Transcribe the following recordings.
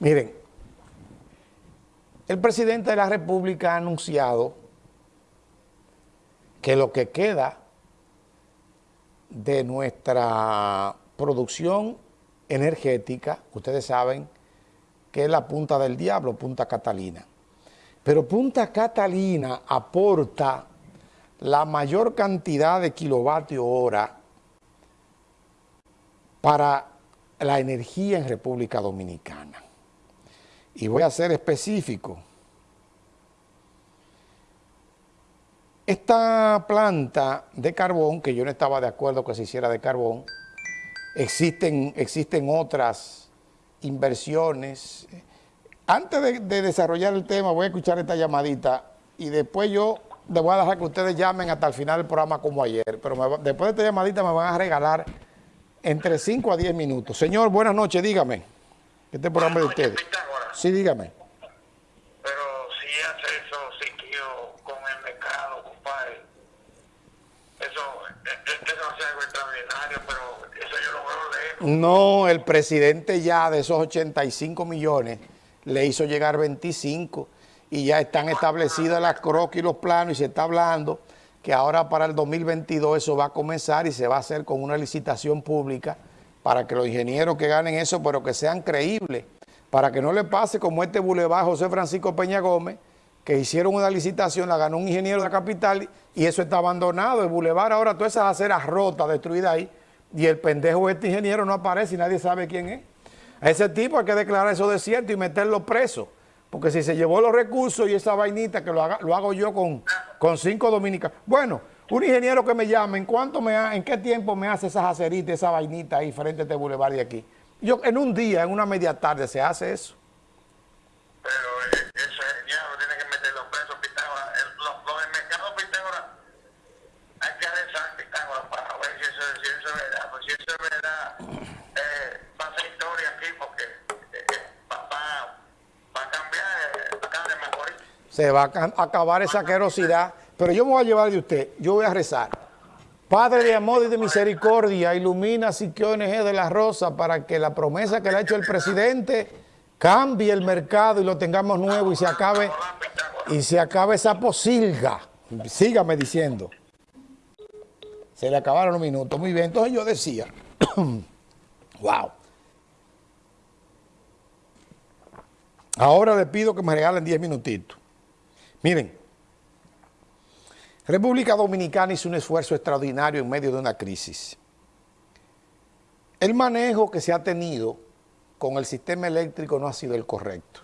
Miren, el presidente de la República ha anunciado que lo que queda de nuestra producción energética, ustedes saben que es la punta del diablo, Punta Catalina. Pero Punta Catalina aporta la mayor cantidad de kilovatio hora para la energía en República Dominicana. Y voy a ser específico. Esta planta de carbón, que yo no estaba de acuerdo que se hiciera de carbón, existen, existen otras inversiones. Antes de, de desarrollar el tema, voy a escuchar esta llamadita y después yo les voy a dejar que ustedes llamen hasta el final del programa como ayer, pero después de esta llamadita me van a regalar entre 5 a 10 minutos. Señor, buenas noches, dígame. Este programa de ustedes. Sí, dígame. Pero si hace eso, sí, tío, con el mercado, compadre. Eso, eso no es algo extraordinario, pero eso yo lo veo lejos. No, el presidente ya de esos 85 millones le hizo llegar 25 y ya están establecidas las croquis y los planos y se está hablando que ahora para el 2022 eso va a comenzar y se va a hacer con una licitación pública para que los ingenieros que ganen eso, pero que sean creíbles, para que no le pase como este bulevar José Francisco Peña Gómez, que hicieron una licitación, la ganó un ingeniero de la capital y eso está abandonado, el bulevar ahora todas esas aceras rotas, destruidas ahí, y el pendejo de este ingeniero no aparece y nadie sabe quién es. A ese tipo hay que declarar eso desierto y meterlo preso. Porque si se llevó los recursos y esa vainita que lo, hago yo con, cinco dominicanos. Bueno, un ingeniero que me llame, ¿en cuánto me en qué tiempo me hace esas aceritas, esa vainita ahí frente a este bulevar de aquí? Yo, en un día, en una media tarde, se hace eso. Pero eh, eso ya lo tiene que meter los presos, Pitágoras. Los, los del mercado Pitágoras, hay que rezar Pitágoras para ver si eso, si eso es verdad. Pues si eso es verdad, eh, va a ser historia aquí porque eh, va, va, va a cambiar, eh, va a cambiar mejor. Se va a acabar esa querosidad. Pero yo me voy a llevar de usted, yo voy a rezar. Padre de amor y de misericordia, ilumina Siquio ONG de la Rosa para que la promesa que le ha hecho el presidente cambie el mercado y lo tengamos nuevo y se acabe y se acabe esa posilga. Sígame diciendo. Se le acabaron los minutos. Muy bien, entonces yo decía, wow. Ahora le pido que me regalen 10 minutitos. Miren, República Dominicana hizo un esfuerzo extraordinario en medio de una crisis. El manejo que se ha tenido con el sistema eléctrico no ha sido el correcto.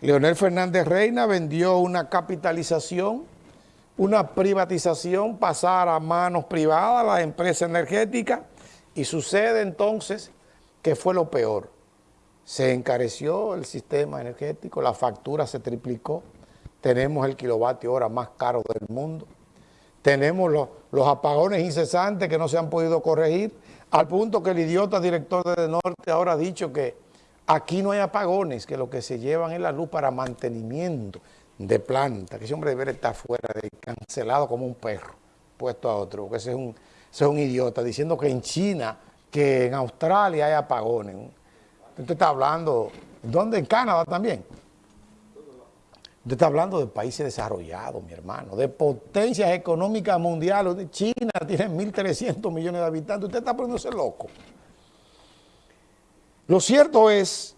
Leonel Fernández Reina vendió una capitalización, una privatización, pasar a manos privadas, las empresas energéticas, y sucede entonces que fue lo peor. Se encareció el sistema energético, la factura se triplicó, tenemos el kilovatio hora más caro del mundo, tenemos los, apagones incesantes que no se han podido corregir, al punto que el idiota director de Norte ahora ha dicho que aquí no hay apagones, que lo que se llevan es la luz para mantenimiento de planta, que ese hombre debería estar fuera, de, cancelado como un perro, puesto a otro, porque ese es, un, ese es un idiota, diciendo que en China, que en Australia hay apagones. Usted está hablando, ¿dónde? En Canadá también. Usted está hablando de países desarrollados, mi hermano, de potencias económicas mundiales. China tiene 1.300 millones de habitantes. Usted está poniéndose loco. Lo cierto es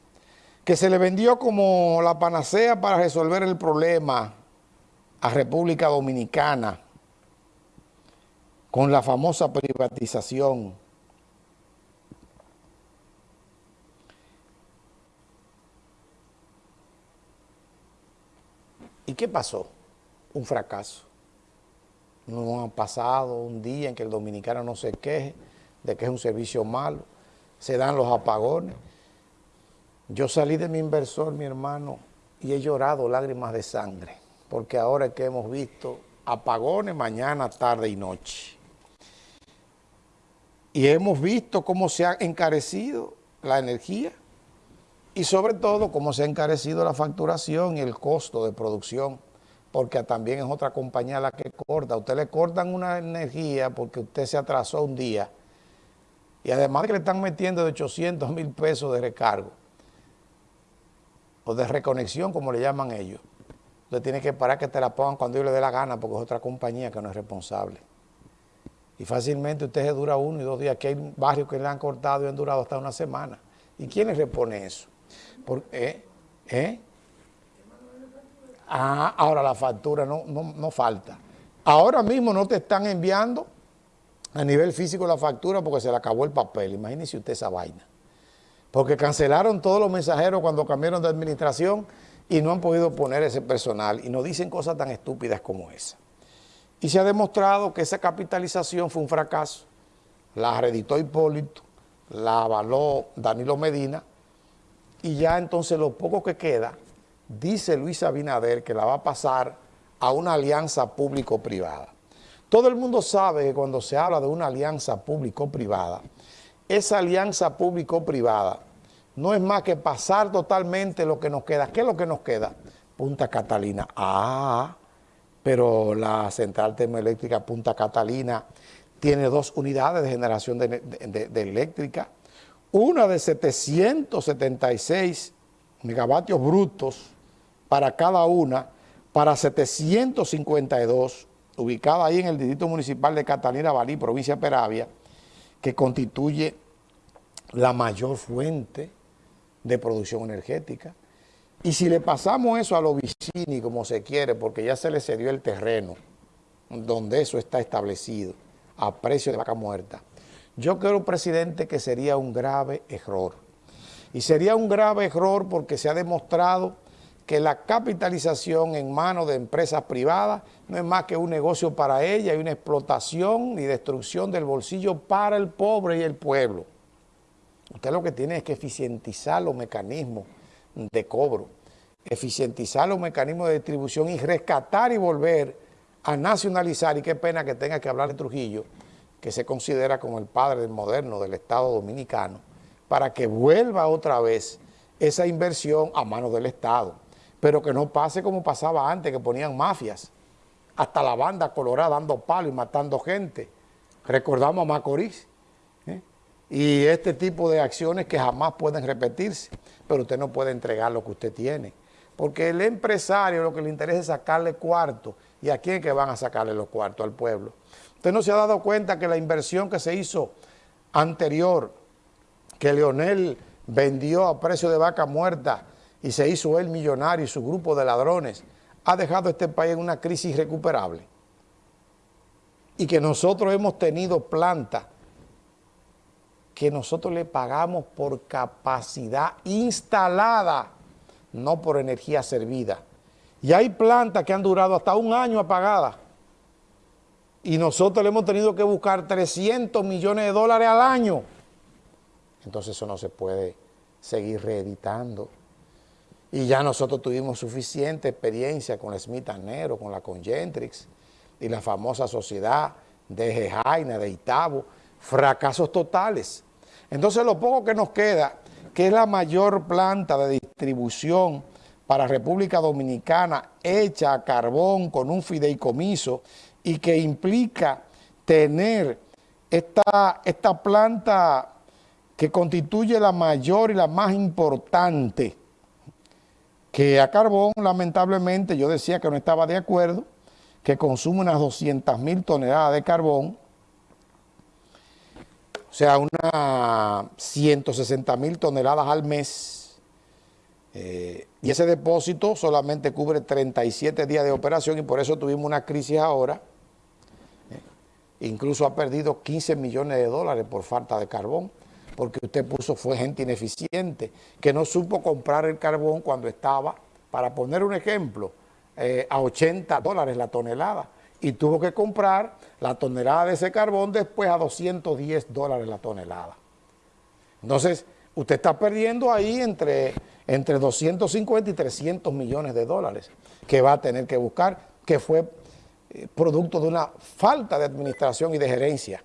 que se le vendió como la panacea para resolver el problema a República Dominicana con la famosa privatización ¿Y qué pasó? Un fracaso. No ha pasado un día en que el dominicano no se queje de que es un servicio malo. Se dan los apagones. Yo salí de mi inversor, mi hermano, y he llorado lágrimas de sangre, porque ahora es que hemos visto apagones mañana, tarde y noche. Y hemos visto cómo se ha encarecido la energía y sobre todo cómo se ha encarecido la facturación y el costo de producción, porque también es otra compañía la que corta. usted le cortan una energía porque usted se atrasó un día y además que le están metiendo de 800 mil pesos de recargo. o de reconexión, como le llaman ellos, usted tiene que parar que te la pongan cuando ellos le dé la gana, porque es otra compañía que no es responsable. Y fácilmente usted se dura uno y dos días. Aquí hay barrios que le han cortado y han durado hasta una semana. ¿Y quién le repone eso? ¿Eh? ¿Eh? Ah, ahora la factura no, no, falta. Ahora mismo no te están enviando a nivel físico la factura porque se le acabó el papel. Imagínese usted esa vaina. Porque cancelaron todos los mensajeros cuando cambiaron de administración y no han podido poner ese personal y nos dicen cosas tan estúpidas como esa. Y se ha demostrado que esa capitalización fue un fracaso. La reditó Hipólito, la avaló Danilo Medina y ya entonces lo poco que queda, dice Luis Abinader que la va a pasar a una alianza público-privada. Todo el mundo sabe que cuando se habla de una alianza público-privada, esa alianza público-privada no es más que pasar totalmente lo que nos queda. ¿Qué es lo que nos queda? Punta Catalina. Ah, pero la central termoeléctrica Punta Catalina tiene dos unidades de generación de, eléctrica, una de 776 megavatios brutos para cada una, para 752, ubicada ahí en el Distrito Municipal de Catalina Balí, provincia de Peravia, que constituye la mayor fuente de producción energética. Y si le pasamos eso a los vicini, como se quiere, porque ya se le cedió el terreno donde eso está establecido, a precio de vaca muerta, yo creo, presidente, que sería un grave error. Y sería un grave error porque se ha demostrado que la capitalización en manos de empresas privadas no es más que un negocio para ella y una explotación y destrucción del bolsillo para el pobre y el pueblo. Usted lo que tiene es que eficientizar los mecanismos de cobro, eficientizar los mecanismos de distribución y rescatar y volver a nacionalizar, y qué pena que tenga que hablar de Trujillo, que se considera como el padre moderno del Estado Dominicano, para que vuelva otra vez esa inversión a manos del Estado, pero que no pase como pasaba antes, que ponían mafias, hasta la banda colorada dando palo y matando gente. Recordamos a Macorís, y este tipo de acciones que jamás pueden repetirse, pero usted no puede entregar lo que usted tiene. Porque el empresario lo que le interesa es sacarle cuarto. ¿Y a quién que van a sacarle los cuartos? Al pueblo. Usted no se ha dado cuenta que la inversión que se hizo anterior, que Leonel vendió a precio de vaca muerta y se hizo él millonario y su grupo de ladrones, ha dejado a este país en una crisis irrecuperable. Y que nosotros hemos tenido plantas que nosotros le pagamos por capacidad instalada, no por energía servida. Y hay plantas que han durado hasta un año apagadas. Y nosotros le hemos tenido que buscar 300 millones de dólares al año. Entonces eso no se puede seguir reeditando. Y ya nosotros tuvimos suficiente experiencia con la Smith Nero, con la Congentrix y la famosa sociedad de Jejaina, de Itabo, fracasos totales. Entonces lo poco que nos queda, que es la mayor planta de distribución para República Dominicana hecha a carbón con un fideicomiso y que implica tener esta, esta planta que constituye la mayor y la más importante, que a carbón lamentablemente yo decía que no estaba de acuerdo, que consume unas 200 mil toneladas de carbón, o sea, unas 160 mil toneladas al mes. Eh, y ese depósito solamente cubre 37 días de operación y por eso tuvimos una crisis ahora. Eh, incluso ha perdido 15 millones de dólares por falta de carbón, porque usted puso fue gente ineficiente, que no supo comprar el carbón cuando estaba, para poner un ejemplo, eh, a 80 dólares la tonelada y tuvo que comprar la tonelada de ese carbón después a 210 dólares la tonelada. Entonces, usted está perdiendo ahí entre, entre 250 y 300 millones de dólares que va a tener que buscar, que fue eh, producto de una falta de administración y de gerencia.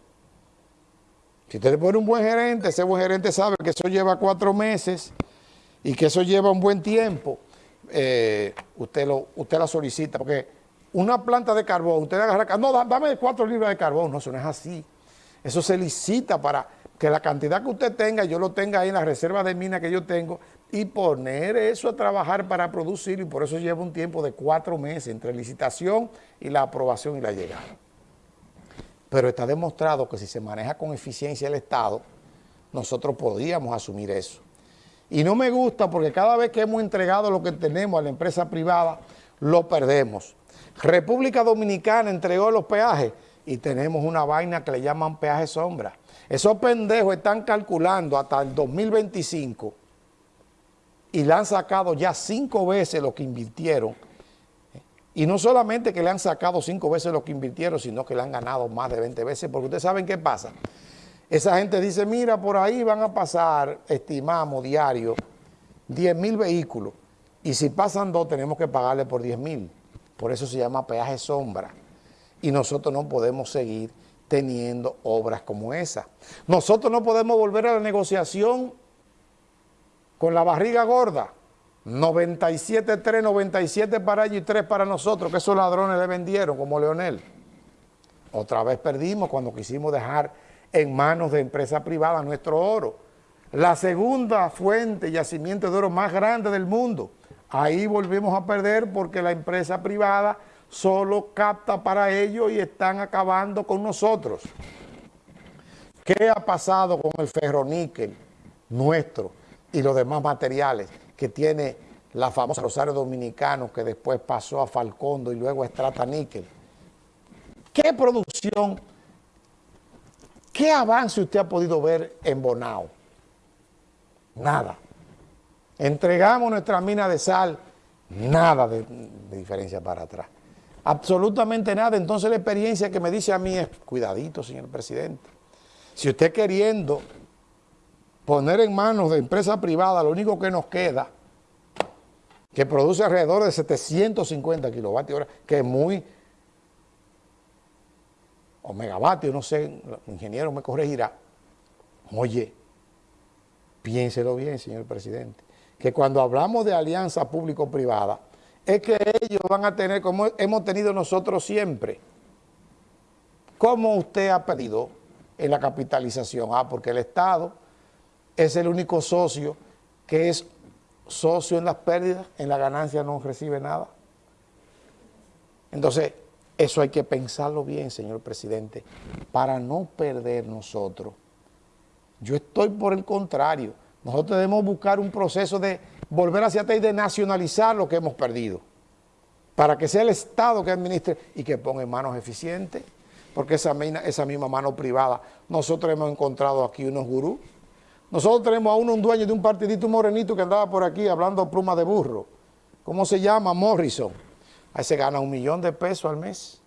Si usted pone un buen gerente, ese buen gerente sabe que eso lleva cuatro meses y que eso lleva un buen tiempo, eh, usted, lo, usted la solicita, porque una planta de carbón, usted agarra, no, dame cuatro libras de carbón, no, eso no es así. Eso se licita para que la cantidad que usted tenga, yo lo tenga ahí en la reserva de mina que yo tengo, y poner eso a trabajar para producir y por eso lleva un tiempo de cuatro meses entre licitación y la aprobación y la llegada. Pero está demostrado que si se maneja con eficiencia el Estado, nosotros podríamos asumir eso. Y no me gusta porque cada vez que hemos entregado lo que tenemos a la empresa privada, lo perdemos. República Dominicana entregó los peajes y tenemos una vaina que le llaman peaje sombra. Esos pendejos están calculando hasta el 2025 y le han sacado ya cinco veces lo que invirtieron. Y no solamente que le han sacado cinco veces lo que invirtieron, sino que le han ganado más de 20 veces, porque ustedes saben qué pasa. Esa gente dice, mira, por ahí van a pasar, estimamos, diario, 10 mil vehículos, y si pasan dos tenemos que pagarle por 10 mil. Por eso se llama peaje sombra. Y nosotros no podemos seguir teniendo obras como esa. Nosotros no podemos volver a la negociación con la barriga gorda, 97, 3, 97 para ellos y 3 para nosotros, que esos ladrones le vendieron, como Leonel. Otra vez perdimos cuando quisimos dejar en manos de empresas privadas nuestro oro. La segunda fuente yacimiento de oro más grande del mundo. Ahí volvimos a perder porque la empresa privada solo capta para ellos y están acabando con nosotros. ¿Qué ha pasado con el ferroníquel nuestro? Y los demás materiales que tiene la famosa Rosario Dominicano que después pasó a Falcondo y luego a Estrata Níquel. ¿Qué producción, qué avance usted ha podido ver en Bonao? Nada. Entregamos nuestra mina de sal, nada de, de diferencia para atrás. Absolutamente nada. Entonces la experiencia que me dice a mí es, cuidadito, señor presidente. Si usted queriendo poner en manos de empresa privada lo único que nos queda, que produce alrededor de 750 kilovatios que es muy, o megavatios, no sé, el ingeniero me corregirá. Oye, piénselo bien, señor presidente, que cuando hablamos de alianza público-privada, es que ellos van a tener, como hemos tenido nosotros siempre, como usted ha pedido en la capitalización, ah, porque el Estado es el único socio que es socio en las pérdidas, en la ganancia no recibe nada. Entonces, eso hay que pensarlo bien, señor presidente, para no perder nosotros. Yo estoy por el contrario. Nosotros debemos buscar un proceso de volver hacia atrás y de nacionalizar lo que hemos perdido, para que sea el Estado que administre y que ponga en manos eficientes, porque esa, esa misma mano privada, nosotros hemos encontrado aquí unos gurús nosotros tenemos a uno, un dueño de un partidito morenito que andaba por aquí hablando pluma de burro. ¿Cómo se llama? Morrison. Ahí se gana un millón de pesos al mes.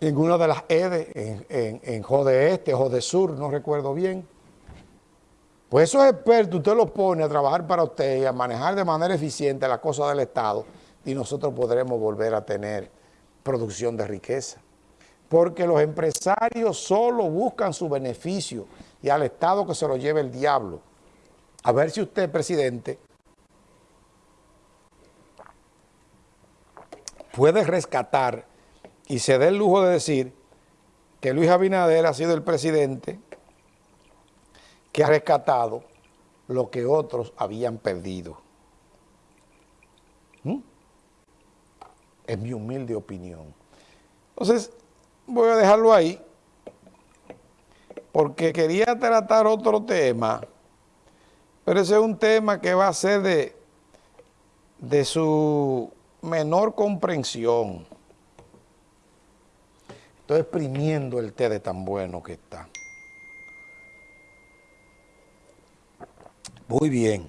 En una de las EDE, en, en, en Jode Este, Jode Sur, no recuerdo bien. Pues esos expertos usted los pone a trabajar para usted y a manejar de manera eficiente las cosas del Estado y nosotros podremos volver a tener producción de riqueza porque los empresarios solo buscan su beneficio y al Estado que se lo lleve el diablo. A ver si usted, presidente, puede rescatar y se dé el lujo de decir que Luis Abinader ha sido el presidente que ha rescatado lo que otros habían perdido. ¿Mm? Es mi humilde opinión. Entonces, voy a dejarlo ahí porque quería tratar otro tema, pero ese es un tema que va a ser de, de su menor comprensión. Estoy exprimiendo el té de tan bueno que está. Muy bien.